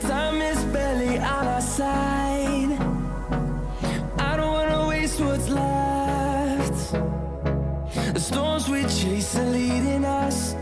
Time is barely on our side. I don't wanna waste what's left. The storms we chase are leading us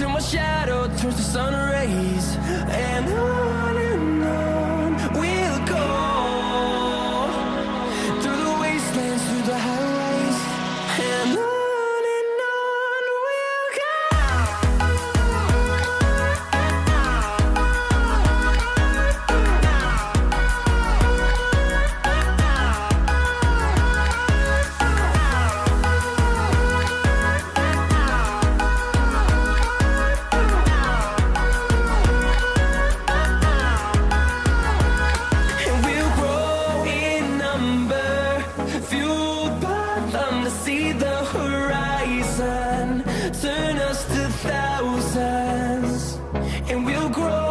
in my shadow turns to sun rays. And I turn us to thousands and we'll grow